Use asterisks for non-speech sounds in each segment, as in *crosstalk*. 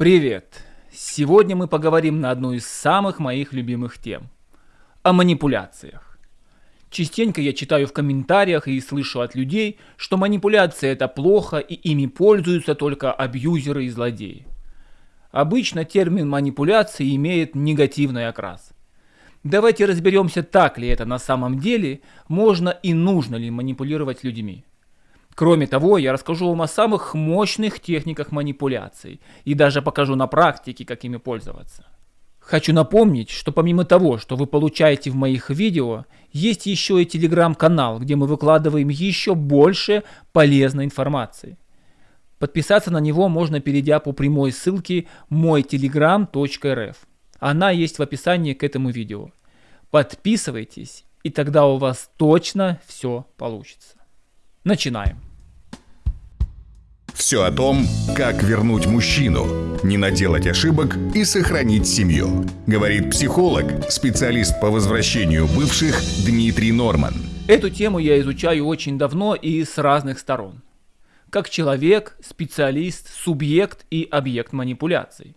Привет! Сегодня мы поговорим на одну из самых моих любимых тем – о манипуляциях. Частенько я читаю в комментариях и слышу от людей, что манипуляция – это плохо и ими пользуются только абьюзеры и злодеи. Обычно термин манипуляции имеет негативный окрас. Давайте разберемся, так ли это на самом деле, можно и нужно ли манипулировать людьми. Кроме того, я расскажу вам о самых мощных техниках манипуляций и даже покажу на практике, как ими пользоваться. Хочу напомнить, что помимо того, что вы получаете в моих видео, есть еще и телеграм-канал, где мы выкладываем еще больше полезной информации. Подписаться на него можно, перейдя по прямой ссылке мойтелеграм.рф. Она есть в описании к этому видео. Подписывайтесь, и тогда у вас точно все получится. Начинаем. Все о том, как вернуть мужчину, не наделать ошибок и сохранить семью. Говорит психолог, специалист по возвращению бывших Дмитрий Норман. Эту тему я изучаю очень давно и с разных сторон. Как человек, специалист, субъект и объект манипуляций.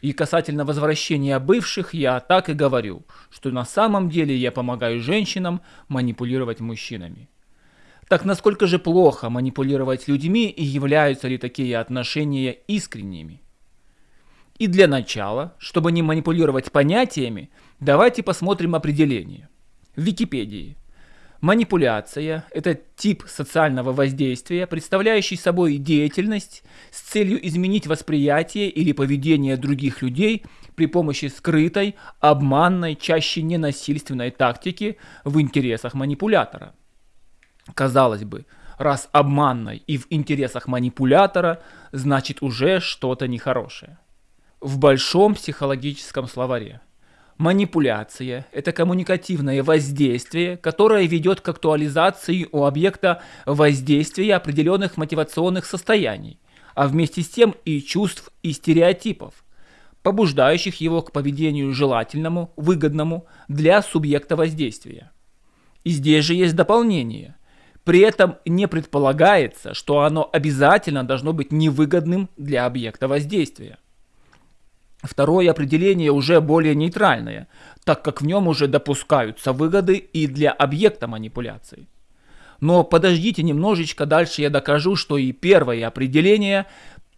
И касательно возвращения бывших, я так и говорю, что на самом деле я помогаю женщинам манипулировать мужчинами. Так насколько же плохо манипулировать людьми и являются ли такие отношения искренними? И для начала, чтобы не манипулировать понятиями, давайте посмотрим определение. В Википедии. Манипуляция – это тип социального воздействия, представляющий собой деятельность с целью изменить восприятие или поведение других людей при помощи скрытой, обманной, чаще ненасильственной тактики в интересах манипулятора – Казалось бы, раз обманной и в интересах манипулятора, значит уже что-то нехорошее. В большом психологическом словаре. Манипуляция – это коммуникативное воздействие, которое ведет к актуализации у объекта воздействия определенных мотивационных состояний, а вместе с тем и чувств и стереотипов, побуждающих его к поведению желательному, выгодному для субъекта воздействия. И здесь же есть дополнение – при этом не предполагается, что оно обязательно должно быть невыгодным для объекта воздействия. Второе определение уже более нейтральное, так как в нем уже допускаются выгоды и для объекта манипуляции. Но подождите немножечко, дальше я докажу, что и первое определение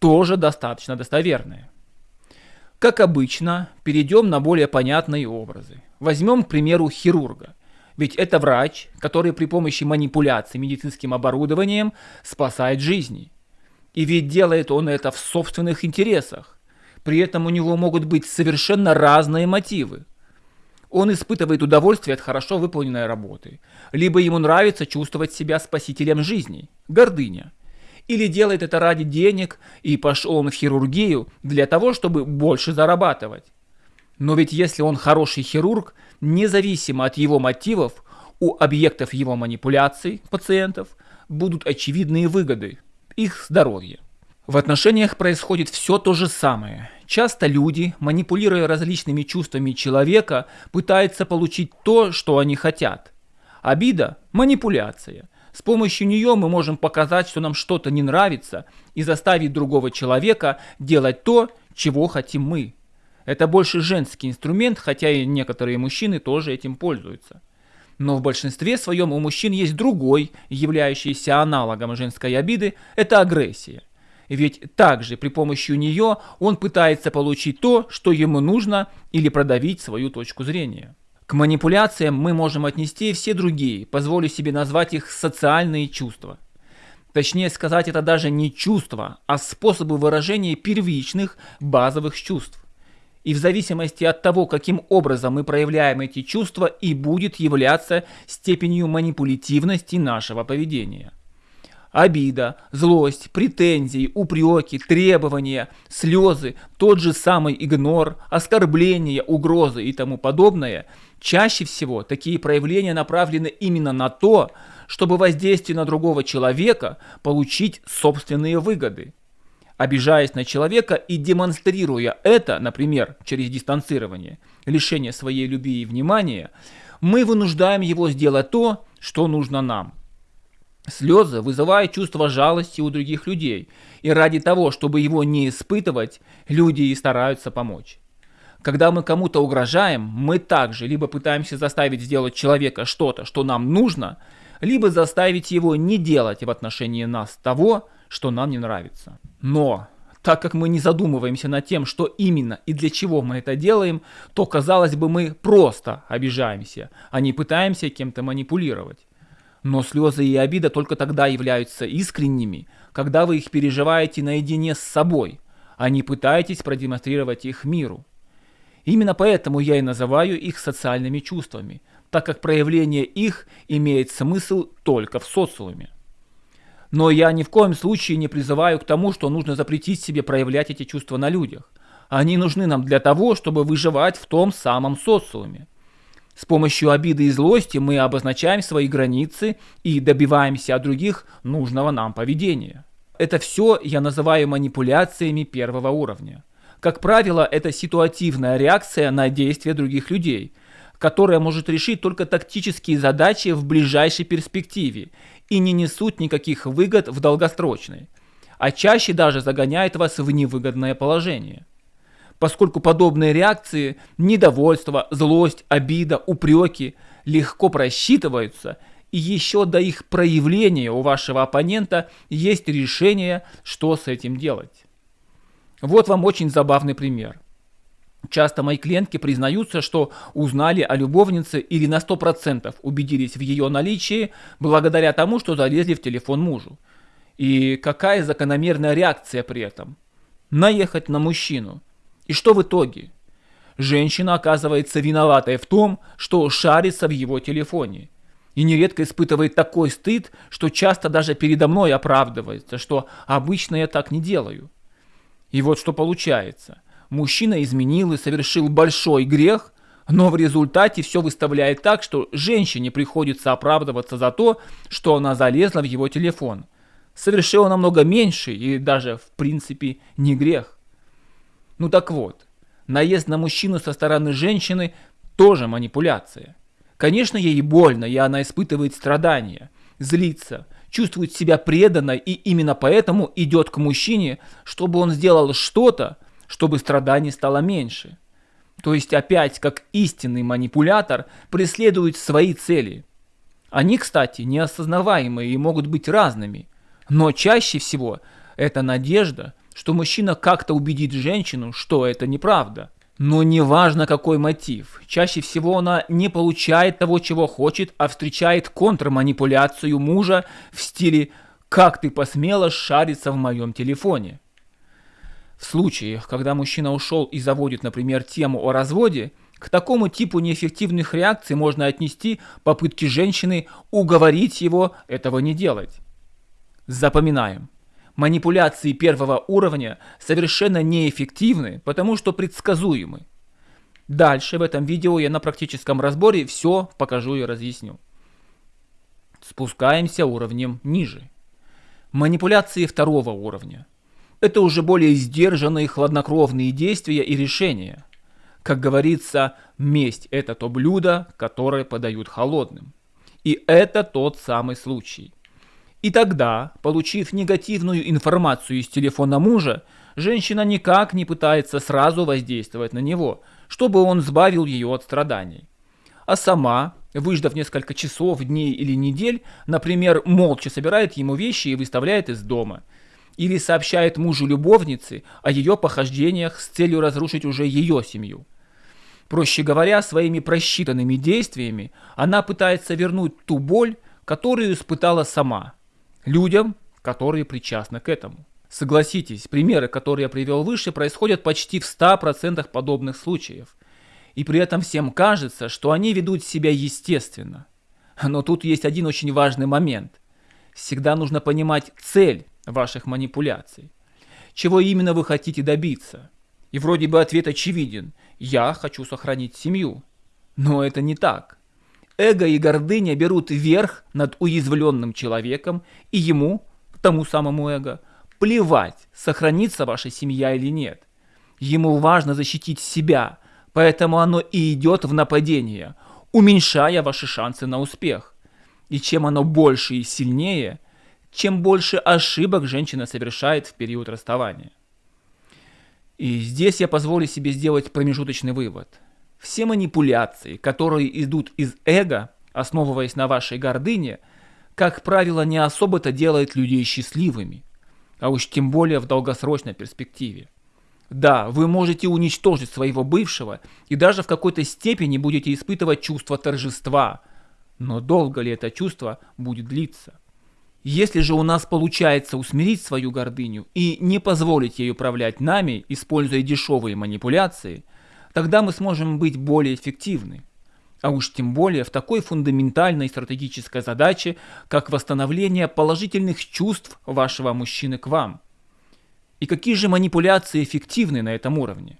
тоже достаточно достоверное. Как обычно, перейдем на более понятные образы. Возьмем, к примеру, хирурга. Ведь это врач, который при помощи манипуляций медицинским оборудованием спасает жизни. И ведь делает он это в собственных интересах. При этом у него могут быть совершенно разные мотивы. Он испытывает удовольствие от хорошо выполненной работы. Либо ему нравится чувствовать себя спасителем жизни. Гордыня. Или делает это ради денег, и пошел он в хирургию для того, чтобы больше зарабатывать. Но ведь если он хороший хирург, независимо от его мотивов, у объектов его манипуляций, пациентов, будут очевидные выгоды, их здоровье. В отношениях происходит все то же самое. Часто люди, манипулируя различными чувствами человека, пытаются получить то, что они хотят. Обида – манипуляция. С помощью нее мы можем показать, что нам что-то не нравится, и заставить другого человека делать то, чего хотим мы. Это больше женский инструмент, хотя и некоторые мужчины тоже этим пользуются. Но в большинстве своем у мужчин есть другой, являющийся аналогом женской обиды, это агрессия. Ведь также при помощи нее он пытается получить то, что ему нужно, или продавить свою точку зрения. К манипуляциям мы можем отнести все другие, позволю себе назвать их социальные чувства. Точнее сказать, это даже не чувства, а способы выражения первичных базовых чувств. И в зависимости от того, каким образом мы проявляем эти чувства, и будет являться степенью манипулятивности нашего поведения. Обида, злость, претензии, упреки, требования, слезы, тот же самый игнор, оскорбления, угрозы и тому подобное, чаще всего такие проявления направлены именно на то, чтобы воздействие на другого человека получить собственные выгоды обижаясь на человека и демонстрируя это, например, через дистанцирование, лишение своей любви и внимания, мы вынуждаем его сделать то, что нужно нам. Слезы вызывают чувство жалости у других людей, и ради того, чтобы его не испытывать, люди и стараются помочь. Когда мы кому-то угрожаем, мы также либо пытаемся заставить сделать человека что-то, что нам нужно, либо заставить его не делать в отношении нас того, что нам не нравится. Но, так как мы не задумываемся над тем, что именно и для чего мы это делаем, то, казалось бы, мы просто обижаемся, а не пытаемся кем-то манипулировать. Но слезы и обида только тогда являются искренними, когда вы их переживаете наедине с собой, а не пытаетесь продемонстрировать их миру. Именно поэтому я и называю их социальными чувствами, так как проявление их имеет смысл только в социуме. Но я ни в коем случае не призываю к тому, что нужно запретить себе проявлять эти чувства на людях. Они нужны нам для того, чтобы выживать в том самом социуме. С помощью обиды и злости мы обозначаем свои границы и добиваемся от других нужного нам поведения. Это все я называю манипуляциями первого уровня. Как правило, это ситуативная реакция на действия других людей, которая может решить только тактические задачи в ближайшей перспективе и не несут никаких выгод в долгосрочной, а чаще даже загоняет вас в невыгодное положение. Поскольку подобные реакции – недовольство, злость, обида, упреки – легко просчитываются, и еще до их проявления у вашего оппонента есть решение, что с этим делать. Вот вам очень забавный пример. Часто мои клиентки признаются, что узнали о любовнице или на 100% убедились в ее наличии благодаря тому, что залезли в телефон мужу. И какая закономерная реакция при этом? Наехать на мужчину. И что в итоге? Женщина оказывается виноватой в том, что шарится в его телефоне. И нередко испытывает такой стыд, что часто даже передо мной оправдывается, что обычно я так не делаю. И вот что получается. Мужчина изменил и совершил большой грех, но в результате все выставляет так, что женщине приходится оправдываться за то, что она залезла в его телефон. Совершила намного меньше и даже в принципе не грех. Ну так вот, наезд на мужчину со стороны женщины тоже манипуляция. Конечно, ей больно, и она испытывает страдания, злится, чувствует себя преданно и именно поэтому идет к мужчине, чтобы он сделал что-то, чтобы страданий стало меньше. То есть опять, как истинный манипулятор, преследует свои цели. Они, кстати, неосознаваемые и могут быть разными. Но чаще всего это надежда, что мужчина как-то убедит женщину, что это неправда – но неважно какой мотив, чаще всего она не получает того, чего хочет, а встречает контрманипуляцию мужа в стиле «как ты посмела шариться в моем телефоне?». В случаях, когда мужчина ушел и заводит, например, тему о разводе, к такому типу неэффективных реакций можно отнести попытки женщины уговорить его этого не делать. Запоминаем. Манипуляции первого уровня совершенно неэффективны, потому что предсказуемы. Дальше в этом видео я на практическом разборе все покажу и разъясню. Спускаемся уровнем ниже. Манипуляции второго уровня. Это уже более сдержанные хладнокровные действия и решения. Как говорится, месть – это то блюдо, которое подают холодным. И это тот самый случай. И тогда, получив негативную информацию из телефона мужа, женщина никак не пытается сразу воздействовать на него, чтобы он сбавил ее от страданий. А сама, выждав несколько часов, дней или недель, например, молча собирает ему вещи и выставляет из дома. Или сообщает мужу любовницы о ее похождениях с целью разрушить уже ее семью. Проще говоря, своими просчитанными действиями она пытается вернуть ту боль, которую испытала сама – людям, которые причастны к этому. Согласитесь, примеры, которые я привел выше, происходят почти в 100% подобных случаев. И при этом всем кажется, что они ведут себя естественно. Но тут есть один очень важный момент. Всегда нужно понимать цель ваших манипуляций. Чего именно вы хотите добиться? И вроде бы ответ очевиден. Я хочу сохранить семью. Но это не так. Эго и гордыня берут верх над уязвленным человеком, и ему, тому самому эго, плевать, сохранится ваша семья или нет. Ему важно защитить себя, поэтому оно и идет в нападение, уменьшая ваши шансы на успех. И чем оно больше и сильнее, чем больше ошибок женщина совершает в период расставания. И здесь я позволю себе сделать промежуточный вывод. Все манипуляции, которые идут из эго, основываясь на вашей гордыне, как правило, не особо-то делают людей счастливыми, а уж тем более в долгосрочной перспективе. Да, вы можете уничтожить своего бывшего и даже в какой-то степени будете испытывать чувство торжества, но долго ли это чувство будет длиться? Если же у нас получается усмирить свою гордыню и не позволить ей управлять нами, используя дешевые манипуляции, тогда мы сможем быть более эффективны. А уж тем более в такой фундаментальной стратегической задаче, как восстановление положительных чувств вашего мужчины к вам. И какие же манипуляции эффективны на этом уровне?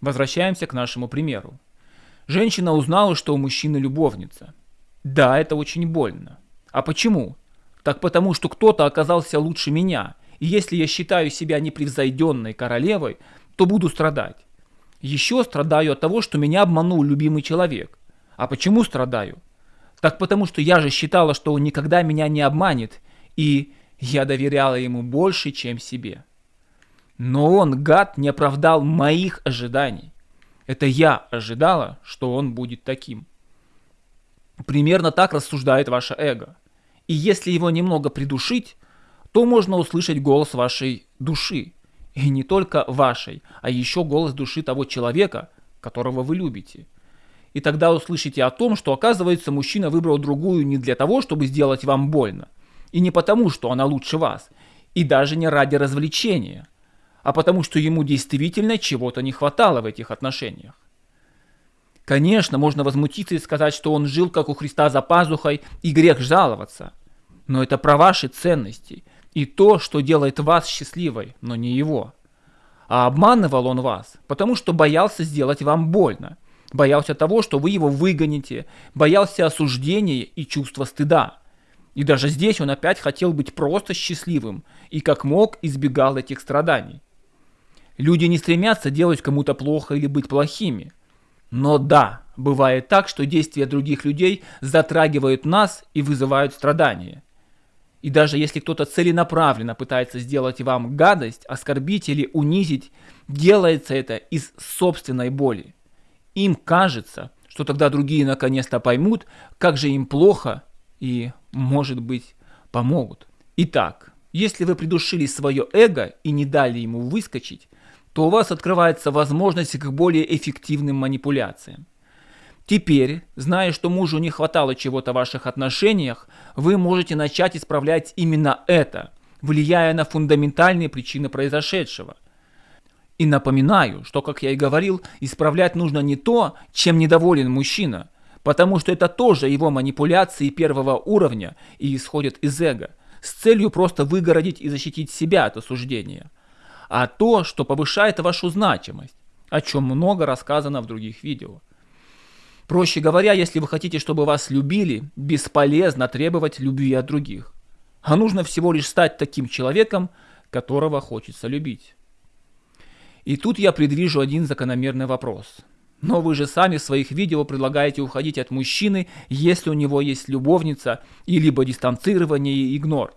Возвращаемся к нашему примеру. Женщина узнала, что у мужчины любовница. Да, это очень больно. А почему? Так потому, что кто-то оказался лучше меня, и если я считаю себя непревзойденной королевой, то буду страдать. Еще страдаю от того, что меня обманул любимый человек. А почему страдаю? Так потому, что я же считала, что он никогда меня не обманет, и я доверяла ему больше, чем себе. Но он, гад, не оправдал моих ожиданий. Это я ожидала, что он будет таким. Примерно так рассуждает ваше эго. И если его немного придушить, то можно услышать голос вашей души. И не только вашей, а еще голос души того человека, которого вы любите. И тогда услышите о том, что оказывается мужчина выбрал другую не для того, чтобы сделать вам больно. И не потому, что она лучше вас. И даже не ради развлечения. А потому, что ему действительно чего-то не хватало в этих отношениях. Конечно, можно возмутиться и сказать, что он жил как у Христа за пазухой, и грех жаловаться но это про ваши ценности и то, что делает вас счастливой, но не его. А обманывал он вас, потому что боялся сделать вам больно, боялся того, что вы его выгоните, боялся осуждения и чувства стыда. И даже здесь он опять хотел быть просто счастливым и как мог избегал этих страданий. Люди не стремятся делать кому-то плохо или быть плохими. Но да, бывает так, что действия других людей затрагивают нас и вызывают страдания. И даже если кто-то целенаправленно пытается сделать вам гадость, оскорбить или унизить, делается это из собственной боли. Им кажется, что тогда другие наконец-то поймут, как же им плохо и, может быть, помогут. Итак, если вы придушили свое эго и не дали ему выскочить, то у вас открывается возможность к более эффективным манипуляциям. Теперь, зная, что мужу не хватало чего-то в ваших отношениях, вы можете начать исправлять именно это, влияя на фундаментальные причины произошедшего. И напоминаю, что, как я и говорил, исправлять нужно не то, чем недоволен мужчина, потому что это тоже его манипуляции первого уровня и исходят из эго, с целью просто выгородить и защитить себя от осуждения, а то, что повышает вашу значимость, о чем много рассказано в других видео. Проще говоря, если вы хотите, чтобы вас любили, бесполезно требовать любви от других. А нужно всего лишь стать таким человеком, которого хочется любить. И тут я предвижу один закономерный вопрос. Но вы же сами в своих видео предлагаете уходить от мужчины, если у него есть любовница, и либо дистанцирование и игнор.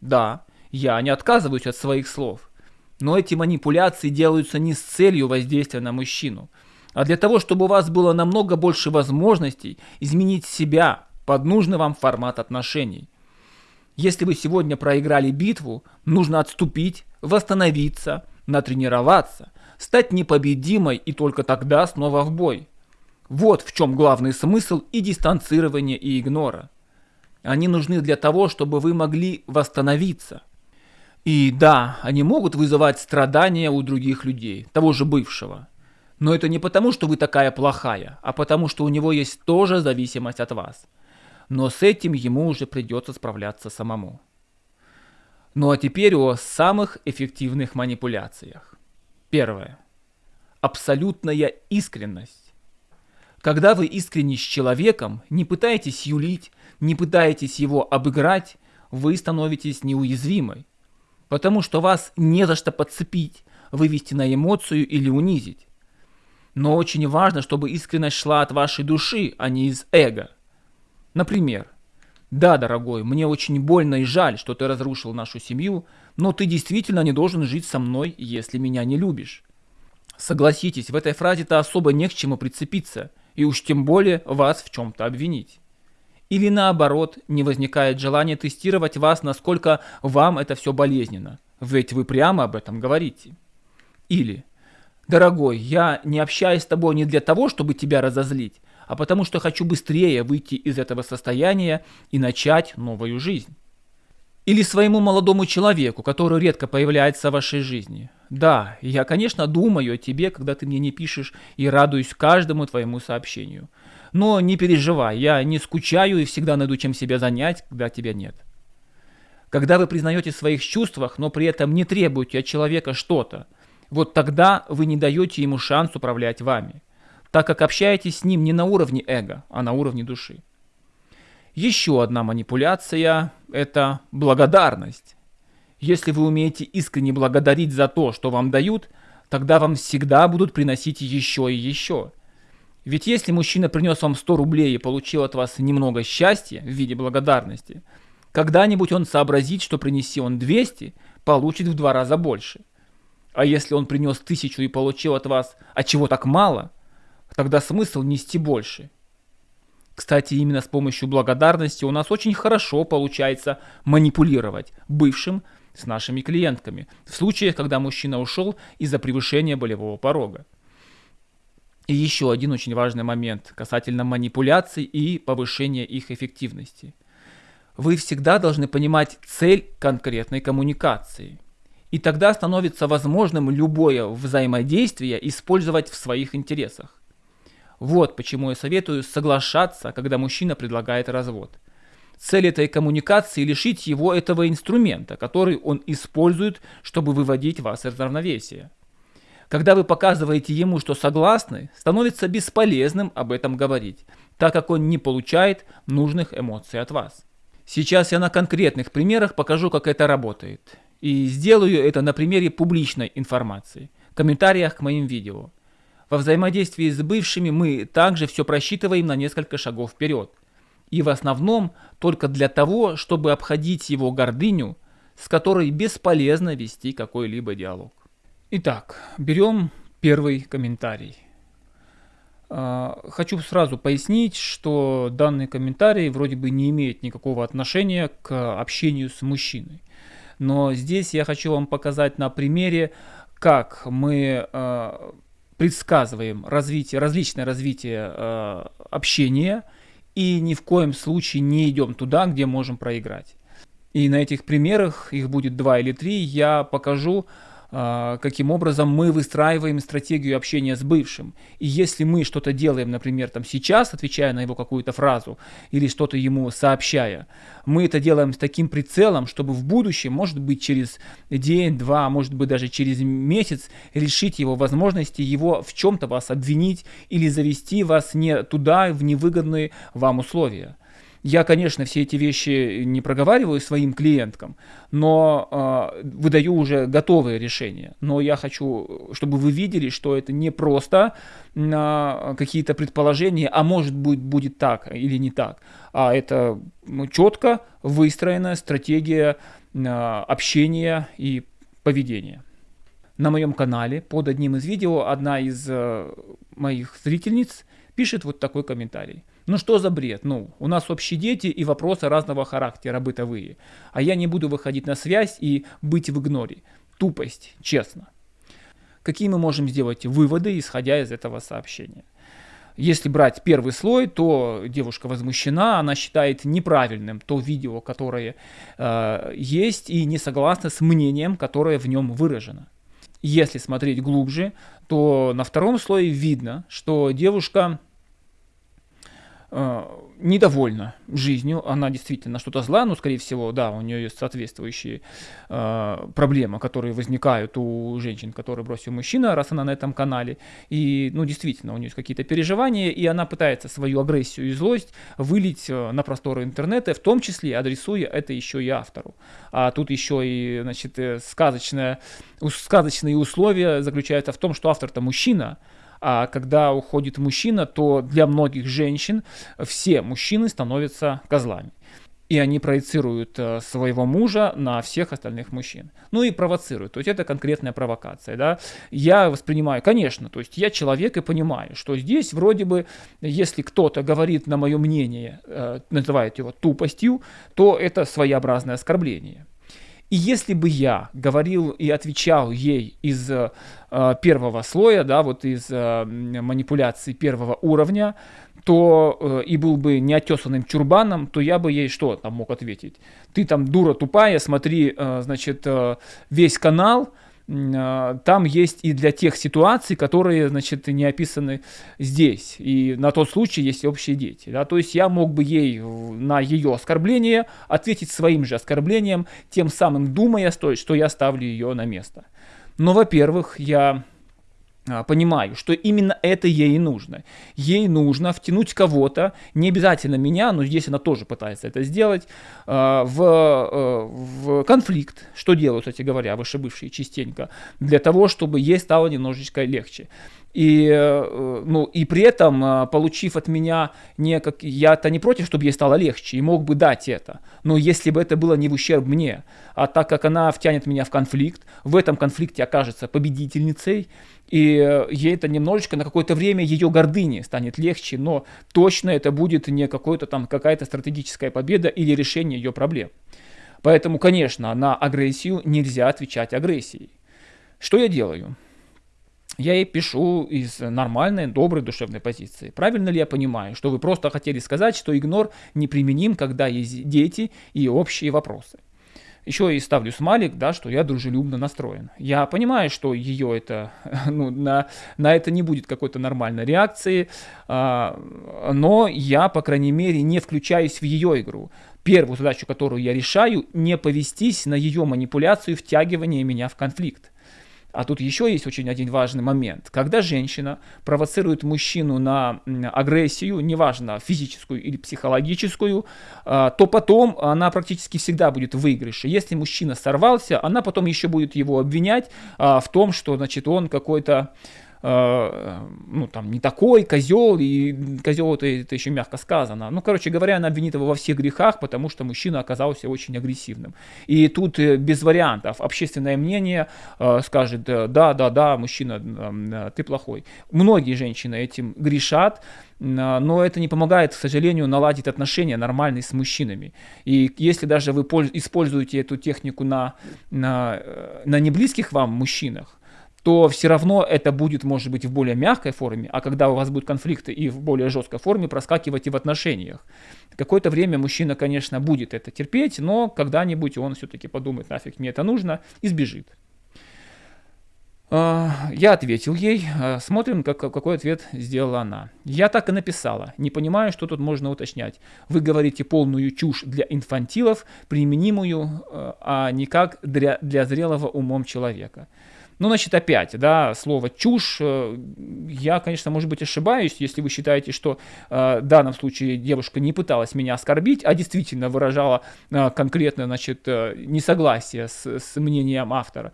Да, я не отказываюсь от своих слов. Но эти манипуляции делаются не с целью воздействия на мужчину – а для того, чтобы у вас было намного больше возможностей изменить себя под нужный вам формат отношений. Если вы сегодня проиграли битву, нужно отступить, восстановиться, натренироваться, стать непобедимой и только тогда снова в бой. Вот в чем главный смысл и дистанцирования, и игнора. Они нужны для того, чтобы вы могли восстановиться. И да, они могут вызывать страдания у других людей, того же бывшего. Но это не потому, что вы такая плохая, а потому, что у него есть тоже зависимость от вас. Но с этим ему уже придется справляться самому. Ну а теперь о самых эффективных манипуляциях. Первое. Абсолютная искренность. Когда вы искренни с человеком, не пытаетесь юлить, не пытаетесь его обыграть, вы становитесь неуязвимой. Потому что вас не за что подцепить, вывести на эмоцию или унизить. Но очень важно, чтобы искренность шла от вашей души, а не из эго. Например, Да, дорогой, мне очень больно и жаль, что ты разрушил нашу семью, но ты действительно не должен жить со мной, если меня не любишь. Согласитесь, в этой фразе-то особо не к чему прицепиться, и уж тем более вас в чем-то обвинить. Или наоборот, не возникает желания тестировать вас, насколько вам это все болезненно, ведь вы прямо об этом говорите. Или, дорогой, я не общаюсь с тобой не для того, чтобы тебя разозлить, а потому что хочу быстрее выйти из этого состояния и начать новую жизнь. Или своему молодому человеку, который редко появляется в вашей жизни. Да, я, конечно, думаю о тебе, когда ты мне не пишешь, и радуюсь каждому твоему сообщению. Но не переживай, я не скучаю и всегда найду чем себя занять, когда тебя нет. Когда вы признаете в своих чувствах, но при этом не требуете от человека что-то, вот тогда вы не даете ему шанс управлять вами, так как общаетесь с ним не на уровне эго, а на уровне души. Еще одна манипуляция – это благодарность. Если вы умеете искренне благодарить за то, что вам дают, тогда вам всегда будут приносить еще и еще. Ведь если мужчина принес вам 100 рублей и получил от вас немного счастья в виде благодарности, когда-нибудь он сообразит, что принеси он 200, получит в два раза больше. А если он принес тысячу и получил от вас, а чего так мало, тогда смысл нести больше – кстати, именно с помощью благодарности у нас очень хорошо получается манипулировать бывшим с нашими клиентками в случаях, когда мужчина ушел из-за превышения болевого порога. И еще один очень важный момент касательно манипуляций и повышения их эффективности. Вы всегда должны понимать цель конкретной коммуникации. И тогда становится возможным любое взаимодействие использовать в своих интересах. Вот почему я советую соглашаться, когда мужчина предлагает развод. Цель этой коммуникации – лишить его этого инструмента, который он использует, чтобы выводить вас из равновесия. Когда вы показываете ему, что согласны, становится бесполезным об этом говорить, так как он не получает нужных эмоций от вас. Сейчас я на конкретных примерах покажу, как это работает. И сделаю это на примере публичной информации, комментариях к моим видео. Во взаимодействии с бывшими мы также все просчитываем на несколько шагов вперед. И в основном только для того, чтобы обходить его гордыню, с которой бесполезно вести какой-либо диалог. Итак, берем первый комментарий. А, хочу сразу пояснить, что данный комментарий вроде бы не имеет никакого отношения к общению с мужчиной. Но здесь я хочу вам показать на примере, как мы а, предсказываем развитие, различное развитие э, общения и ни в коем случае не идем туда, где можем проиграть. И на этих примерах, их будет два или три, я покажу, каким образом мы выстраиваем стратегию общения с бывшим. И если мы что-то делаем, например, там сейчас, отвечая на его какую-то фразу или что-то ему сообщая, мы это делаем с таким прицелом, чтобы в будущем, может быть, через день, два, может быть, даже через месяц решить его возможности, его в чем-то вас обвинить или завести вас не туда, в невыгодные вам условия. Я, конечно, все эти вещи не проговариваю своим клиенткам, но э, выдаю уже готовые решения. Но я хочу, чтобы вы видели, что это не просто э, какие-то предположения, а может быть будет так или не так, а это ну, четко выстроенная стратегия э, общения и поведения. На моем канале под одним из видео одна из э, моих зрительниц пишет вот такой комментарий. Ну что за бред? Ну, у нас общие дети и вопросы разного характера бытовые. А я не буду выходить на связь и быть в игноре. Тупость, честно. Какие мы можем сделать выводы, исходя из этого сообщения? Если брать первый слой, то девушка возмущена, она считает неправильным то видео, которое э, есть, и не согласна с мнением, которое в нем выражено. Если смотреть глубже, то на втором слое видно, что девушка недовольна жизнью, она действительно что-то зла, но, скорее всего, да, у нее есть соответствующие э, проблемы, которые возникают у женщин, которые бросил мужчина, раз она на этом канале, и, ну, действительно, у нее есть какие-то переживания, и она пытается свою агрессию и злость вылить э, на просторы интернета, в том числе адресуя это еще и автору. А тут еще и, значит, э, сказочное, сказочные условия заключаются в том, что автор-то мужчина, а когда уходит мужчина, то для многих женщин все мужчины становятся козлами. и они проецируют э, своего мужа на всех остальных мужчин. Ну и провоцируют. То есть это конкретная провокация. Да? Я воспринимаю, конечно, то есть я человек и понимаю, что здесь вроде бы, если кто-то говорит на мое мнение, э, называет его тупостью, то это своеобразное оскорбление. И если бы я говорил и отвечал ей из э, первого слоя, да, вот из э, манипуляций первого уровня, то э, и был бы неотесанным чурбаном, то я бы ей что там мог ответить? Ты там дура тупая, смотри, э, значит, э, весь канал, там есть и для тех ситуаций, которые, значит, не описаны здесь. И на тот случай есть общие дети. Да? То есть я мог бы ей на ее оскорбление ответить своим же оскорблением, тем самым думая, что я ставлю ее на место. Но, во-первых, я а, понимаю, что именно это ей нужно. Ей нужно втянуть кого-то, не обязательно меня, но здесь она тоже пытается это сделать, а, в, э, в конфликт, что делают, кстати говоря, вышебывшие частенько, для того, чтобы ей стало немножечко легче. И, э, ну, и при этом, э, получив от меня не как... Я-то не против, чтобы ей стало легче, и мог бы дать это. Но если бы это было не в ущерб мне, а так как она втянет меня в конфликт, в этом конфликте окажется победительницей, и э, ей это немножечко на какое-то время ее гордыни станет легче, но точно это будет не какой-то там какая-то стратегическая победа или решение ее проблем. Поэтому, конечно, на агрессию нельзя отвечать агрессией. Что я делаю? я ей пишу из нормальной, доброй душевной позиции. Правильно ли я понимаю, что вы просто хотели сказать, что игнор неприменим, когда есть дети и общие вопросы? Еще и ставлю смайлик, да, что я дружелюбно настроен. Я понимаю, что ее это, *laughs* ну, на, на это не будет какой-то нормальной реакции, а, но я, по крайней мере, не включаюсь в ее игру. Первую задачу, которую я решаю, не повестись на ее манипуляцию втягивания меня в конфликт. А тут еще есть очень один важный момент. Когда женщина провоцирует мужчину на агрессию, неважно физическую или психологическую, а, то потом она практически всегда будет в выигрыше. Если мужчина сорвался, она потом еще будет его обвинять а, в том, что значит, он какой-то ну, там, не такой козел, и козел это, это еще мягко сказано. Ну, короче говоря, она обвинит его во всех грехах, потому что мужчина оказался очень агрессивным. И тут э, без вариантов общественное мнение э, скажет, да, да, да, мужчина, э, ты плохой. Многие женщины этим грешат, но это не помогает, к сожалению, наладить отношения нормальные с мужчинами. И если даже вы используете эту технику на, на, на неблизких вам мужчинах, то все равно это будет, может быть, в более мягкой форме, а когда у вас будут конфликты и в более жесткой форме, проскакивать и в отношениях. Какое-то время мужчина, конечно, будет это терпеть, но когда-нибудь он все-таки подумает, нафиг мне это нужно, и сбежит. А, я ответил ей, а, смотрим, как, какой ответ сделала она. Я так и написала, не понимаю, что тут можно уточнять. Вы говорите полную чушь для инфантилов, применимую, а, а никак для, для зрелого умом человека. Ну, значит, опять, да, слово «чушь». Э, я, конечно, может быть, ошибаюсь, если вы считаете, что э, в данном случае девушка не пыталась меня оскорбить, а действительно выражала э, конкретно, значит, несогласие с, с мнением автора.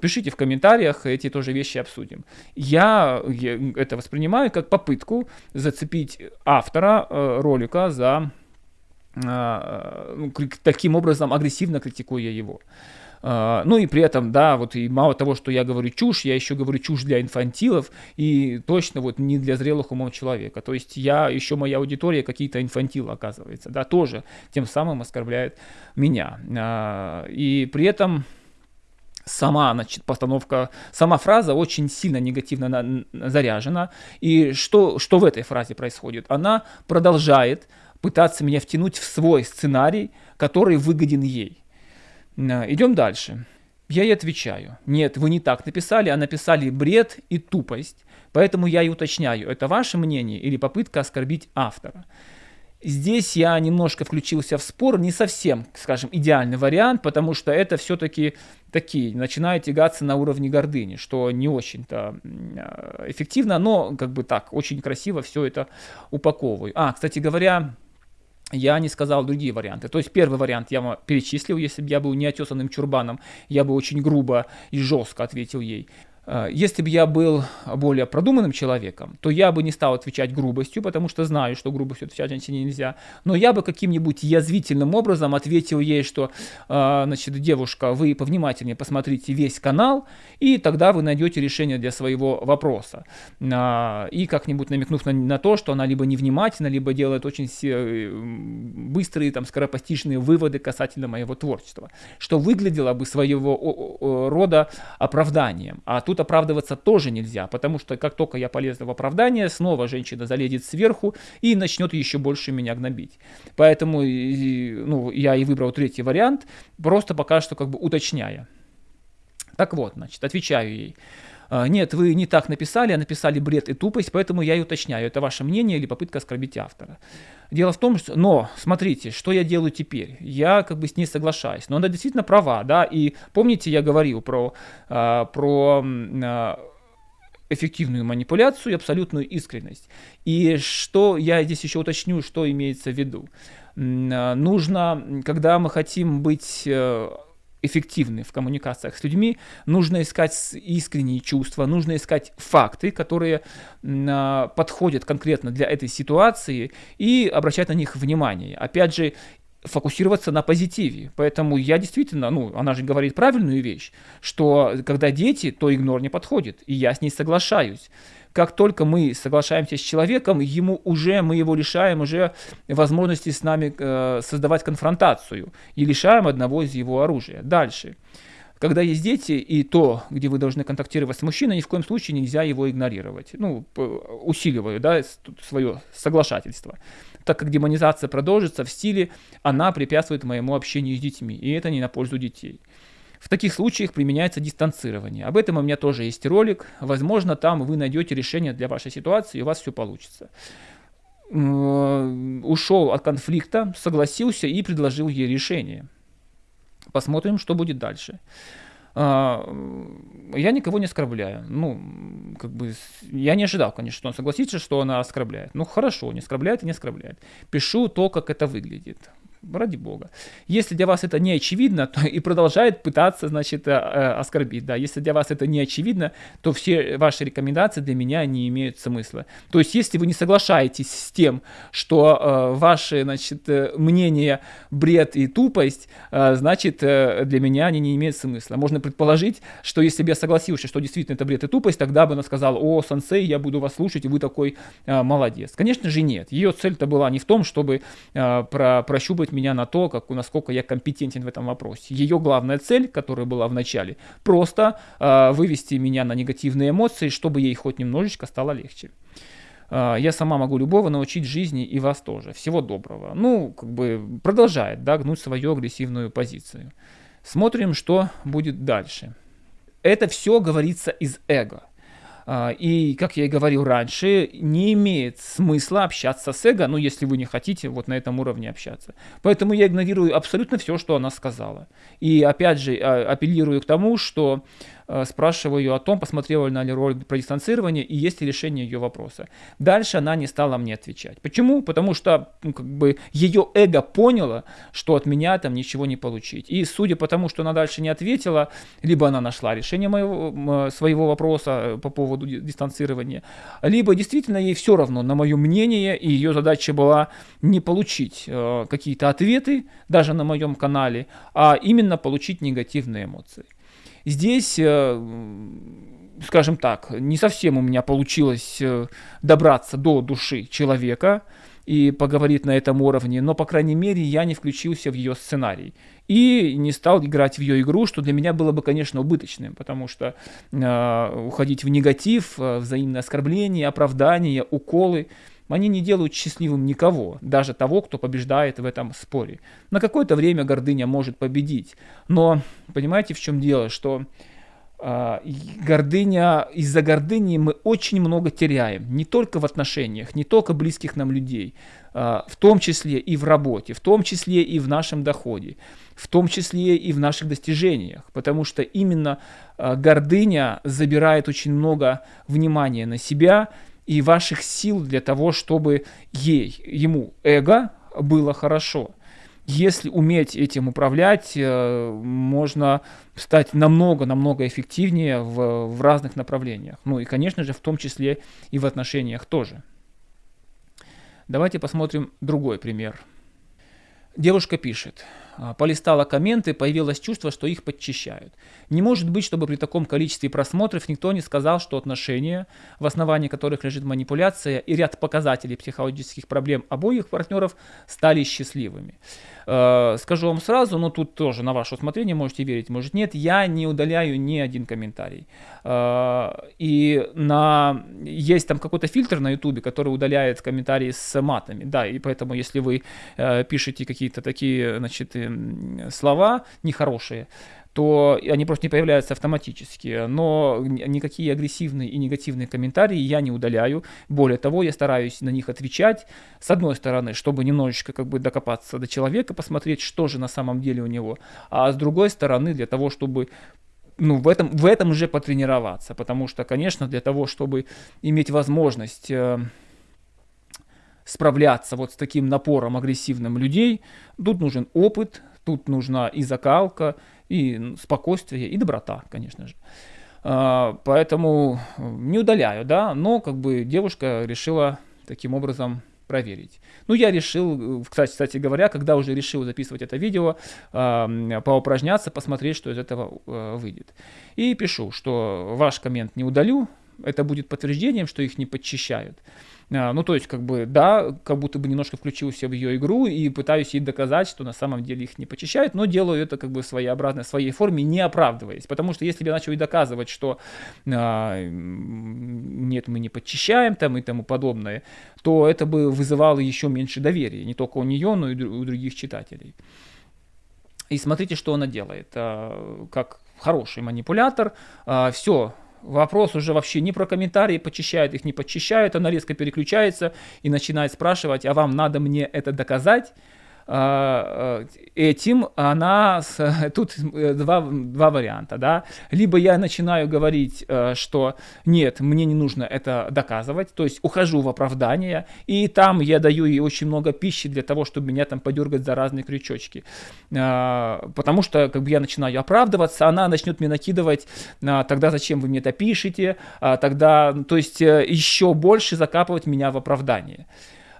Пишите в комментариях, эти тоже вещи обсудим. Я, я это воспринимаю как попытку зацепить автора ролика за ну, таким образом агрессивно критикуя его. А, ну и при этом, да, вот и мало того, что я говорю чушь, я еще говорю чушь для инфантилов и точно вот не для зрелых умов человека. То есть я, еще моя аудитория какие-то инфантилы оказывается, да, тоже тем самым оскорбляет меня. А, и при этом сама значит, постановка, сама фраза очень сильно негативно на, заряжена. И что, что в этой фразе происходит? Она продолжает пытаться меня втянуть в свой сценарий, который выгоден ей. Идем дальше. Я ей отвечаю, нет, вы не так написали, а написали бред и тупость. Поэтому я и уточняю, это ваше мнение или попытка оскорбить автора. Здесь я немножко включился в спор, не совсем, скажем, идеальный вариант, потому что это все-таки такие, начинают тягаться на уровне гордыни, что не очень-то а, эффективно, но как бы так, очень красиво все это упаковываю. А, кстати говоря, я не сказал другие варианты. То есть первый вариант я вам перечислил, если бы я был неотесанным чурбаном, я бы очень грубо и жестко ответил ей. Э, если бы я был более продуманным человеком, то я бы не стал отвечать грубостью, потому что знаю, что грубостью отвечать женщине нельзя. Но я бы каким-нибудь язвительным образом ответил ей, что, э, значит, девушка, вы повнимательнее посмотрите весь канал, и тогда вы найдете решение для своего вопроса. Э, и как-нибудь намекнув на, на то, что она либо невнимательна, либо делает очень быстрые, там, скоропостижные выводы касательно моего творчества, что выглядело бы своего рода оправданием. А тут Тут оправдываться тоже нельзя, потому что как только я полез в оправдание, снова женщина залезет сверху и начнет еще больше меня гнобить. Поэтому ну, я и выбрал третий вариант, просто пока что как бы уточняя. Так вот, значит, отвечаю ей. «А, нет, вы не так написали, а написали бред и тупость, поэтому я и уточняю, это ваше мнение или попытка оскорбить автора. Дело в том, что, но, смотрите, что я делаю теперь? Я как бы с ней соглашаюсь, но она действительно права, да, и помните, я говорил про, а, про а, эффективную манипуляцию и абсолютную искренность. И что я здесь еще уточню, что имеется в виду. Нужно, когда мы хотим быть э, эффективны в коммуникациях с людьми, нужно искать искренние чувства, нужно искать факты, которые э, подходят конкретно для этой ситуации и обращать на них внимание. Опять же, фокусироваться на позитиве. Поэтому я действительно, ну, она же говорит правильную вещь, что когда дети, то игнор не подходит, и я с ней соглашаюсь как только мы соглашаемся с человеком, ему уже, мы его лишаем уже возможности с нами э, создавать конфронтацию и лишаем одного из его оружия. Дальше. Когда есть дети, и то, где вы должны контактировать с мужчиной, ни в коем случае нельзя его игнорировать. Ну, усиливаю, да, свое соглашательство. Так как демонизация продолжится в стиле «она препятствует моему общению с детьми», и это не на пользу детей. В таких случаях применяется дистанцирование. Об этом у меня тоже есть ролик. Возможно, там вы найдете решение для вашей ситуации, и у вас все получится. Ушел от конфликта, согласился и предложил ей решение. Посмотрим, что будет дальше. А, я никого не оскорбляю. Ну, как бы, я не ожидал, конечно, что он согласится, что она оскорбляет. Ну, хорошо, не оскорбляет и не оскорбляет. Пишу то, как это выглядит ради бога. Если для вас это не очевидно, *laughs* то и продолжает пытаться, значит, э, э, оскорбить, да. Если для вас это не очевидно, то все ваши рекомендации для меня не имеют смысла. То есть, если вы не соглашаетесь с тем, что э, ваши, значит, э, мнения бред и тупость, э, значит, э, для меня они не имеют смысла. Можно предположить, что если бы я согласился, что действительно это бред и тупость, тогда бы она сказала, о, сенсей, я буду вас слушать, и вы такой э, молодец. Конечно же нет. Ее цель-то была не в том, чтобы э, про, прощупать меня на то, как, насколько я компетентен в этом вопросе. Ее главная цель, которая была в начале, просто э, вывести меня на негативные эмоции, чтобы ей хоть немножечко стало легче. Э, я сама могу любого научить жизни и вас тоже. Всего доброго. Ну, как бы продолжает да, гнуть свою агрессивную позицию. Смотрим, что будет дальше. Это все говорится из эго. А, и, как я и говорил раньше, не имеет смысла общаться с эго, ну, если вы не хотите вот на этом уровне общаться. Поэтому я игнорирую абсолютно все, что она сказала. И, опять же, а, апеллирую к тому, что спрашиваю ее о том, посмотрела ли она ролик про дистанцирование и есть ли решение ее вопроса. Дальше она не стала мне отвечать. Почему? Потому что ну, как бы ее эго поняло, что от меня там ничего не получить. И судя по тому, что она дальше не ответила, либо она нашла решение моего, своего вопроса э, по поводу дистанцирования, либо действительно ей все равно на мое мнение, и ее задача была не получить э, какие-то ответы, даже на моем канале, а именно получить негативные эмоции. Здесь, э, скажем так, не совсем у меня получилось э, добраться до души человека и поговорить на этом уровне, но, по крайней мере, я не включился в ее сценарий и не стал играть в ее игру, что для меня было бы, конечно, убыточным, потому что э, уходить в негатив, э, взаимное оскорбление, оправдание, уколы – они не делают счастливым никого, даже того, кто побеждает в этом споре. На какое-то время гордыня может победить, но понимаете, в чем дело, что э, гордыня, из-за гордыни мы очень много теряем, не только в отношениях, не только близких нам людей, э, в том числе и в работе, в том числе и в нашем доходе, в том числе и в наших достижениях, потому что именно э, гордыня забирает очень много внимания на себя, и ваших сил для того, чтобы ей, ему, эго, было хорошо. если уметь этим управлять, э, можно стать намного-намного эффективнее в, в разных направлениях. Ну и, конечно же, в том числе и в отношениях тоже. Давайте посмотрим другой пример. Девушка пишет. А, полистала комменты, появилось чувство, что их подчищают. Не может быть, чтобы при таком количестве просмотров никто не сказал, что отношения, в основании которых лежит манипуляция и ряд показателей психологических проблем обоих партнеров, стали счастливыми. Э, скажу вам сразу, но тут тоже на ваше усмотрение, можете верить, может нет, я не удаляю ни один комментарий. Э, и на... есть там какой-то фильтр на ютубе, который удаляет комментарии с матами, да, и поэтому если вы э, пишете какие-то такие, значит, слова нехорошие, то они просто не появляются автоматически. Но никакие агрессивные и негативные комментарии я не удаляю. Более того, я стараюсь на них отвечать. С одной стороны, чтобы немножечко как бы докопаться до человека, посмотреть, что же на самом деле у него. А с другой стороны, для того, чтобы ну, в этом, в этом же потренироваться. Потому что, конечно, для того, чтобы иметь возможность э, справляться вот с таким напором агрессивным людей, тут нужен опыт, тут нужна и закалка, и спокойствие, и доброта, конечно же. А, поэтому не удаляю, да, но как бы девушка решила таким образом проверить. Ну, я решил, кстати, кстати говоря, когда уже решил записывать это видео, э, поупражняться, посмотреть, что из этого э, выйдет. И пишу, что ваш коммент не удалю, это будет подтверждением, что их не подчищают. А, ну, то есть, как бы, да, как будто бы немножко включился в ее игру и пытаюсь ей доказать, что на самом деле их не почищают, но делаю это как бы своеобразно, в своей форме, не оправдываясь. Потому что если я начал ей доказывать, что а, нет, мы не подчищаем там и тому подобное, то это бы вызывало еще меньше доверия, не только у нее, но и у других читателей. И смотрите, что она делает. А, как хороший манипулятор, а, все Вопрос уже вообще не про комментарии, почищают их, не почищают, она резко переключается и начинает спрашивать, а вам надо мне это доказать? А, э, этим она *laughs* тут э, два, два варианта, да, либо я начинаю говорить, э, что нет, мне не нужно это доказывать, то есть ухожу в оправдание, и там я даю ей очень много пищи для того, чтобы меня там подергать за разные крючочки, а, потому что как бы я начинаю оправдываться, она начнет мне накидывать, а, тогда зачем вы мне это пишете, тогда, то есть еще больше закапывать меня в оправдание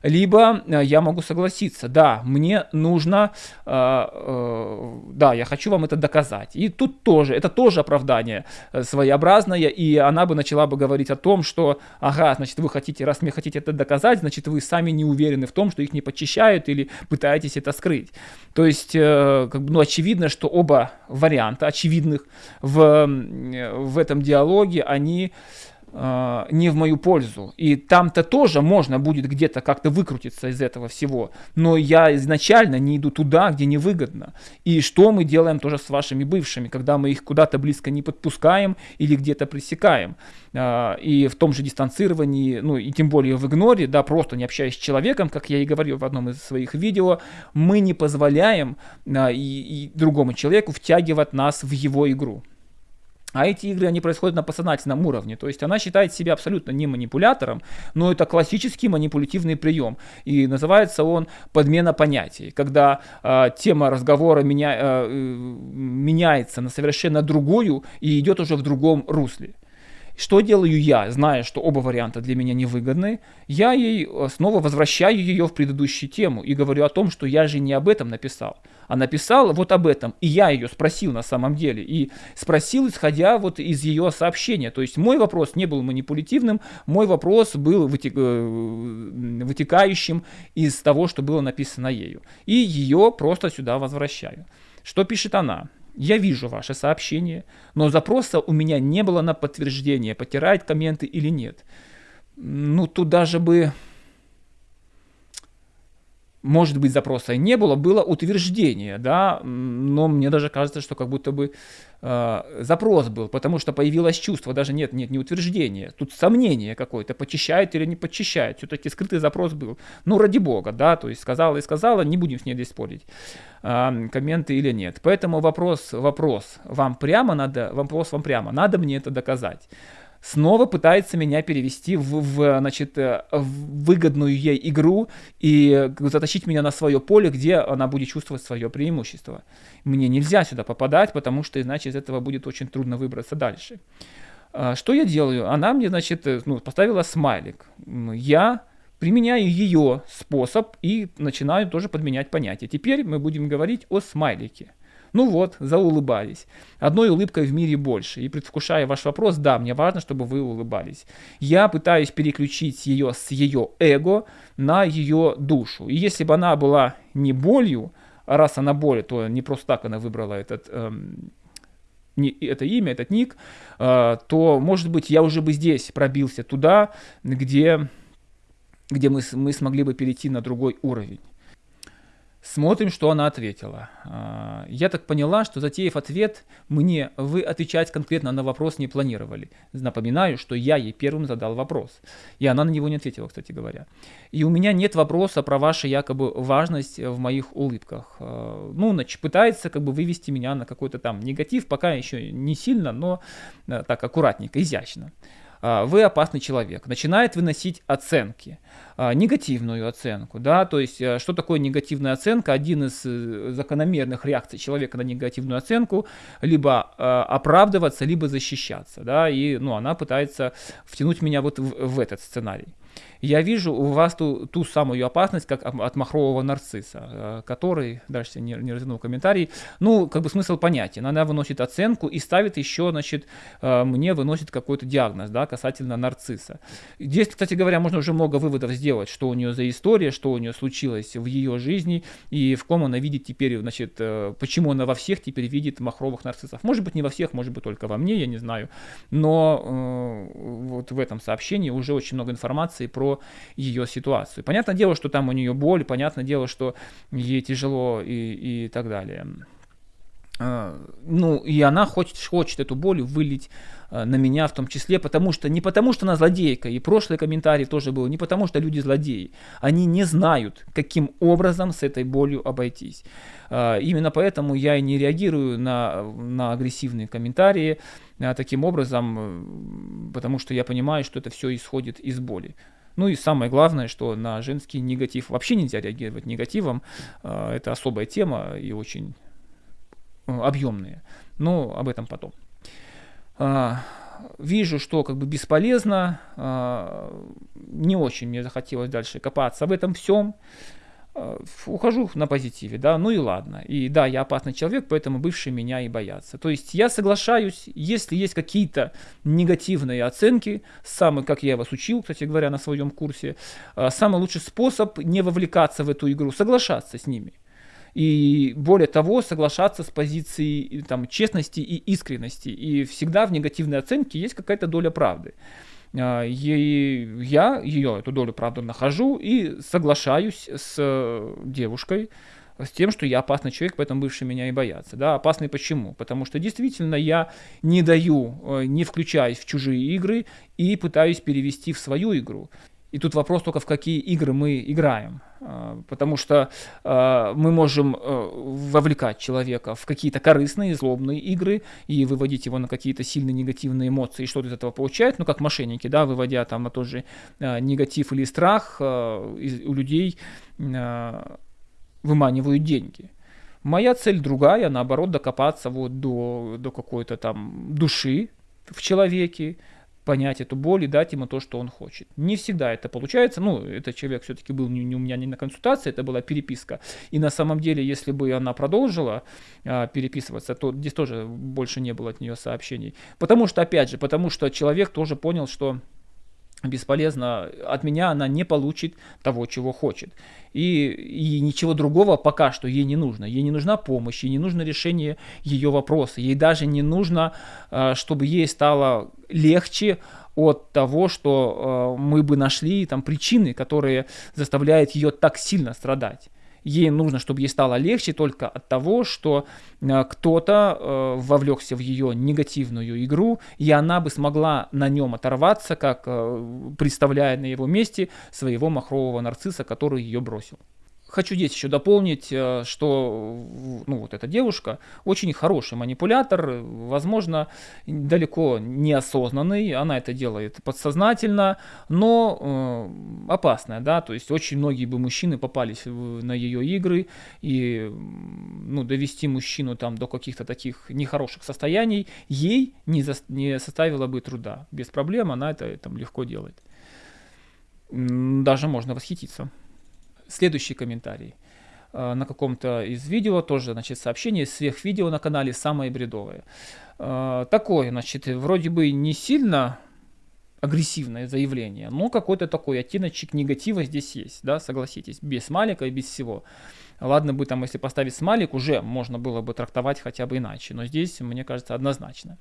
либо э, я могу согласиться, да, мне нужно, э, э, да, я хочу вам это доказать. И тут тоже, это тоже оправдание своеобразное, и она бы начала бы говорить о том, что, ага, значит, вы хотите, раз мне хотите это доказать, значит, вы сами не уверены в том, что их не почищают или пытаетесь это скрыть. То есть, как бы, ну, очевидно, что оба варианта очевидных в, в этом диалоге, они э, не в мою пользу. И там-то тоже можно будет где-то как-то выкрутиться из этого всего. Но я изначально не иду туда, где невыгодно. И что мы делаем тоже с вашими бывшими, когда мы их куда-то близко не подпускаем или где-то пресекаем. Э, и в том же дистанцировании, ну и тем более в игноре, да, просто не общаясь с человеком, как я и говорил в одном из своих видео, мы не позволяем э, и, и другому человеку втягивать нас в его игру. А эти игры, они происходят на подсознательном уровне. То есть она считает себя абсолютно не манипулятором, но это классический манипулятивный прием. И называется он подмена понятий. Когда э, тема разговора меня, э, меняется на совершенно другую и идет уже в другом русле. Что делаю я, зная, что оба варианта для меня невыгодны? Я ей э, снова возвращаю ее в предыдущую тему и говорю о том, что я же не об этом написал, а написал вот об этом. И я ее спросил на самом деле. И спросил, исходя вот из ее сообщения. То есть мой вопрос не был манипулятивным, мой вопрос был. Э, вытекающим из того, что было написано ею. И ее просто сюда возвращаю. Что пишет она? Я вижу ваше сообщение, но запроса у меня не было на подтверждение, потирает комменты или нет. Ну, тут даже бы может быть, запроса не было, было утверждение, да, но мне даже кажется, что как будто бы э, запрос был, потому что появилось чувство, даже нет, нет, не утверждение, тут сомнение какое-то, почищает или не почищает, все-таки скрытый запрос был, ну, ради бога, да, то есть сказала и сказала, не будем с ней здесь спорить, э, комменты или нет, поэтому вопрос, вопрос, вам прямо надо, вопрос вам прямо, надо мне это доказать, снова пытается меня перевести в, в, значит, э, в выгодную ей игру и затащить меня на свое поле, где она будет чувствовать свое преимущество. Мне нельзя сюда попадать, потому что иначе из этого будет очень трудно выбраться дальше. А, что я делаю? Она мне, значит, э, ну, поставила смайлик. Я применяю ее способ и начинаю тоже подменять понятия. Теперь мы будем говорить о смайлике. Ну вот, заулыбались. Одной улыбкой в мире больше. И предвкушая ваш вопрос, да, мне важно, чтобы вы улыбались. Я пытаюсь переключить ее с ее эго на ее душу. И если бы она была не болью, а раз она боль, то не просто так она выбрала этот... Эм, не, это имя, этот ник, э, то, может быть, я уже бы здесь пробился туда, где, где мы, мы смогли бы перейти на другой уровень. Смотрим, что она ответила. А, я так поняла, что затеяв ответ мне, вы отвечать конкретно на вопрос не планировали. Напоминаю, что я ей первым задал вопрос. И она на него не ответила, кстати говоря. И у меня нет вопроса про вашу якобы важность в моих улыбках. А, ну, значит, пытается как бы вывести меня на какой-то там негатив, пока еще не сильно, но а, так аккуратненько, изящно. Вы опасный человек. Начинает выносить оценки. А, негативную оценку, да, то есть э, что такое негативная оценка? Один из э, закономерных реакций человека на негативную оценку либо э, оправдываться, либо защищаться, да, и, ну, она пытается втянуть меня вот в, в этот сценарий я вижу у вас ту, ту самую опасность, как от махрового нарцисса, э, который, дальше не, не развернул комментарий, ну, как бы смысл понятен. Она выносит оценку и ставит еще, значит, э, мне выносит какой-то диагноз, да, касательно нарцисса. Здесь, кстати говоря, можно уже много выводов сделать, что у нее за история, что у нее случилось в ее жизни, и в ком она видит теперь, значит, э, почему она во всех теперь видит махровых нарциссов. Может быть, не во всех, может быть, только во мне, я не знаю. Но э, вот в этом сообщении уже очень много информации про ее ситуацию. Понятное дело, что там у нее боль, понятное дело, что ей тяжело и, и так далее. А, ну, и она хочет, хочет эту боль вылить а, на меня в том числе, потому что не потому, что она злодейка, и прошлый комментарий тоже был, не потому, что люди злодеи. Они не знают, каким образом с этой болью обойтись. А, именно поэтому я и не реагирую на, на агрессивные комментарии таким образом, потому что я понимаю, что это все исходит из боли. Ну и самое главное, что на женский негатив вообще нельзя реагировать негативом. А, это особая тема и очень э, объемная. Но об этом потом. А, вижу, что как бы бесполезно, а, не очень мне захотелось дальше копаться в этом всем. Э, ухожу на позитиве, да, ну и ладно. И да, я опасный человек, поэтому бывшие меня и боятся. То есть я соглашаюсь, если есть какие-то негативные оценки, самый, как я вас учил, кстати говоря, на своем курсе, э, самый лучший способ не вовлекаться в эту игру, соглашаться с ними. И более того, соглашаться с позицией там, честности и искренности. И всегда в негативной оценке есть какая-то доля правды. А, и я ее, эту долю, правда, нахожу и соглашаюсь с э, девушкой, с тем, что я опасный человек, поэтому бывшие меня и боятся. Да, опасный почему? Потому что действительно я не даю, э, не включаюсь в чужие игры и пытаюсь перевести в свою игру. И тут вопрос только, в какие игры мы играем. А, потому что а, мы можем э, вовлекать человека в какие-то корыстные, злобные игры и выводить его на какие-то сильные негативные эмоции, и что-то из этого получает, ну, как мошенники, да, выводя там на тот же а, негатив или страх, у людей выманивают деньги. Моя цель другая, наоборот, докопаться вот до, до какой-то там души в человеке, понять эту боль и дать ему то, что он хочет. Не всегда это получается. Ну, этот человек все-таки был не, не у меня не на консультации, это была переписка. И на самом деле, если бы она продолжила а, переписываться, то здесь тоже больше не было от нее сообщений. Потому что, опять же, потому что человек тоже понял, что бесполезно, от меня она не получит того, чего хочет. И, и ничего другого пока что ей не нужно. Ей не нужна помощь, ей не нужно решение ее вопроса. Ей даже не нужно, а, чтобы ей стало легче от того, что э, мы бы нашли там причины, которые заставляют ее так сильно страдать ей нужно, чтобы ей стало легче только от того, что э, кто-то э, вовлекся в ее негативную игру, и она бы смогла на нем оторваться, как э, представляя на его месте своего махрового нарцисса, который ее бросил. Хочу здесь еще дополнить, э, что ну, вот эта девушка очень хороший манипулятор, возможно, далеко неосознанный, она это делает подсознательно, но э, опасная, да, то есть очень многие бы мужчины попались на ее игры, и ну, довести мужчину там до каких-то таких нехороших состояний ей не, за, не составило бы труда. Без проблем она это там легко делает. Даже можно восхититься. Следующий комментарий. Э, на каком-то из видео тоже, значит, сообщение сверх видео на канале «Самое бредовое». Э, такое, значит, вроде бы не сильно агрессивное заявление, но какой-то такой оттеночек негатива здесь есть, да, согласитесь, без смайлика и без всего. Ладно бы там, если поставить смайлик, уже можно было бы трактовать хотя бы иначе, но здесь, мне кажется, однозначно.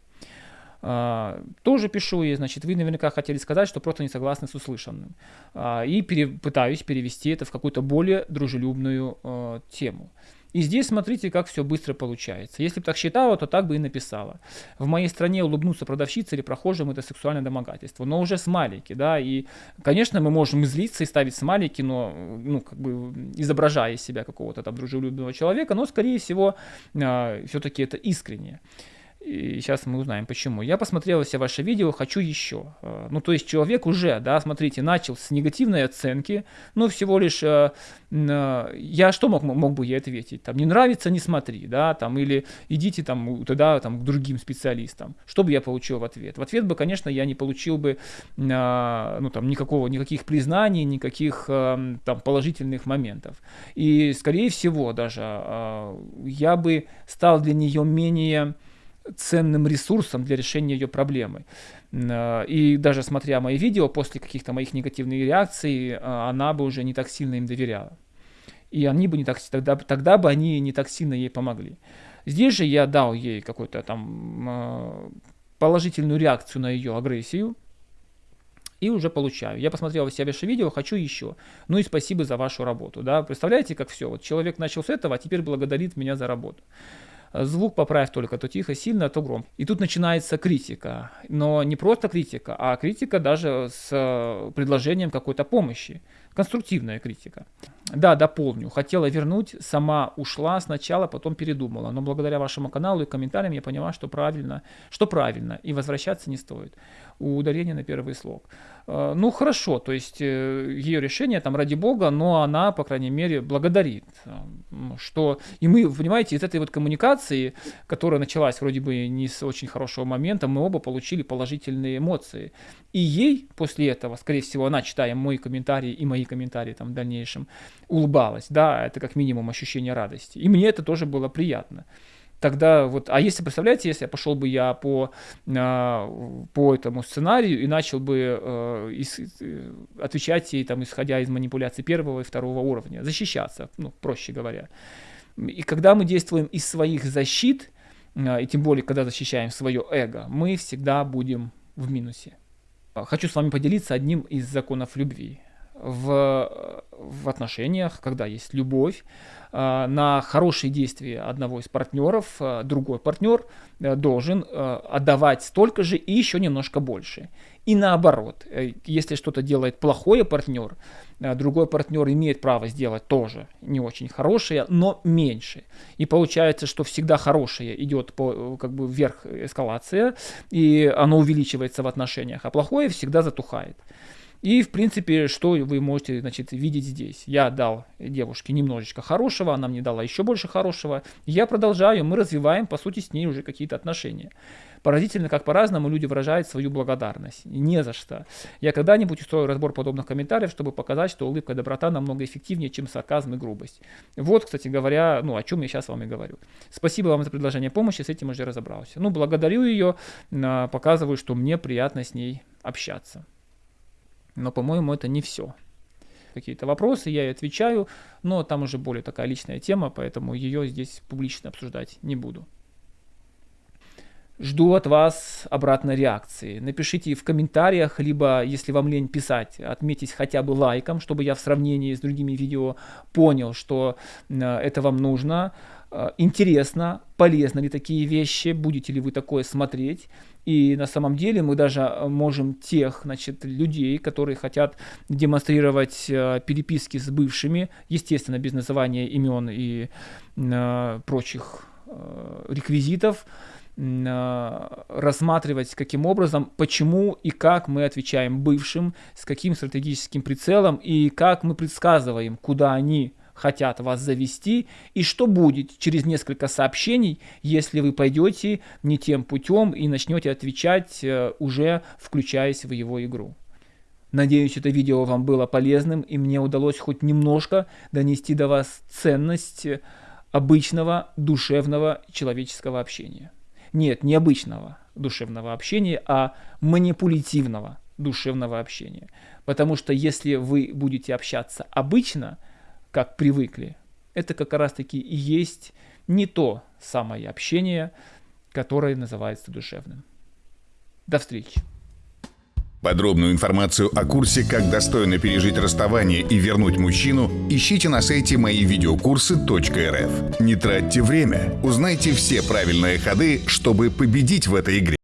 А, тоже пишу, и, значит, вы наверняка хотели сказать, что просто не согласны с услышанным. А, и пере, пытаюсь перевести это в какую-то более дружелюбную а, тему. И здесь смотрите, как все быстро получается. Если бы так считала, то так бы и написала. В моей стране улыбнуться продавщице или прохожим это сексуальное домогательство. Но уже смайлики, да, и, конечно, мы можем злиться и ставить смайлики, но, ну, как бы, изображая из себя какого-то там дружелюбного человека, но, скорее всего, э, все-таки это искренне. И сейчас мы узнаем почему. Я посмотрел все ваши видео, хочу еще. Э, ну, то есть человек уже, да, смотрите, начал с негативной оценки, ну, всего лишь, э, э, я что мог, мог бы ей ответить? Там, не нравится, не смотри, да, там, или идите там туда, там, к другим специалистам. Что бы я получил в ответ? В ответ бы, конечно, я не получил бы, ну, там, никакого, никаких признаний, никаких, там, положительных моментов. И, скорее всего, даже я бы стал для нее менее ценным ресурсом для решения ее проблемы. Э, и даже смотря мои видео, после каких-то моих негативных реакций, э, она бы уже не так сильно им доверяла. И они бы не так, тогда, тогда бы они не так сильно ей помогли. Здесь же я дал ей какую-то там э, положительную реакцию на ее агрессию, и уже получаю. Я посмотрел все ваши видео, хочу еще. Ну и спасибо за вашу работу. Да? Представляете, как все? Вот человек начал с этого, а теперь благодарит меня за работу звук поправь только, то тихо, сильно, то громко. И тут начинается критика. Но не просто критика, а критика даже с э, предложением какой-то помощи. Конструктивная критика. Да, дополню. Хотела вернуть, сама ушла сначала, потом передумала. Но благодаря вашему каналу и комментариям я поняла, что правильно, что правильно, и возвращаться не стоит. У ударения на первый слог. Э, ну хорошо, то есть э, ее решение там ради бога, но она, по крайней мере, благодарит. Э, что и мы, понимаете, из этой вот коммуникации, которая началась вроде бы не с очень хорошего момента, мы оба получили положительные эмоции. И ей после этого, скорее всего, она, читая мои комментарии и мои комментарии там в дальнейшем, улыбалась. Да, это как минимум ощущение радости. И мне это тоже было приятно тогда вот, а если, представляете, если я пошел бы я по, э, по этому сценарию и начал бы э, э, отвечать ей, там, исходя из манипуляций первого и второго уровня, защищаться, ну, проще говоря. И когда мы действуем из своих защит, э, и тем более, когда защищаем свое эго, мы всегда будем в минусе. Хочу с вами поделиться одним из законов любви. В, в отношениях, когда есть любовь, Э, на хорошие действия одного из партнеров э, другой партнер э, должен отдавать столько же и еще немножко больше. И наоборот, если что-то делает плохое партнер, другой партнер имеет право сделать тоже не очень хорошее, но меньше. И получается, что всегда хорошее идет по, как бы вверх эскалация, и оно увеличивается в отношениях, а плохое всегда затухает. И, в принципе, что вы можете значит, видеть здесь? Я дал девушке немножечко хорошего, она мне дала еще больше хорошего. Я продолжаю, мы развиваем, по сути, с ней уже какие-то отношения. Поразительно, как по-разному люди выражают свою благодарность. Не за что. Я когда-нибудь устрою разбор подобных комментариев, чтобы показать, что улыбка и доброта намного эффективнее, чем сарказм и грубость. Вот, кстати говоря, ну, о чем я сейчас вам и говорю. Спасибо вам за предложение помощи, с этим уже разобрался. Ну, благодарю ее, а, показываю, что мне приятно с ней общаться. Но, по-моему, это не все. Какие-то вопросы, я и отвечаю, но там уже более такая личная тема, поэтому ее здесь публично обсуждать не буду. Жду от вас обратной реакции. Напишите в комментариях, либо, если вам лень писать, отметьтесь хотя бы лайком, чтобы я в сравнении с другими видео понял, что э, это вам нужно. Э, интересно, полезно ли такие вещи, будете ли вы такое смотреть. И на самом деле мы даже э, можем тех значит, людей, которые хотят демонстрировать э, переписки с бывшими, естественно, без называния имен и прочих реквизитов, рассматривать, каким образом, почему и как мы отвечаем бывшим, с каким стратегическим прицелом и как мы предсказываем, куда они хотят вас завести, и что будет через несколько сообщений, если вы пойдете не тем путем и начнете отвечать, э, уже включаясь в его игру. Надеюсь, это видео вам было полезным, и мне удалось хоть немножко донести до вас ценность обычного душевного человеческого общения. Нет, не обычного душевного общения, а манипулятивного душевного общения. Потому что если вы будете общаться обычно – как привыкли. Это как раз таки и есть не то самое общение, которое называется душевным. До встречи. Подробную информацию о курсе «Как достойно пережить расставание и вернуть мужчину» ищите на сайте моивидеокурсы.рф. Не тратьте время, узнайте все правильные ходы, чтобы победить в этой игре.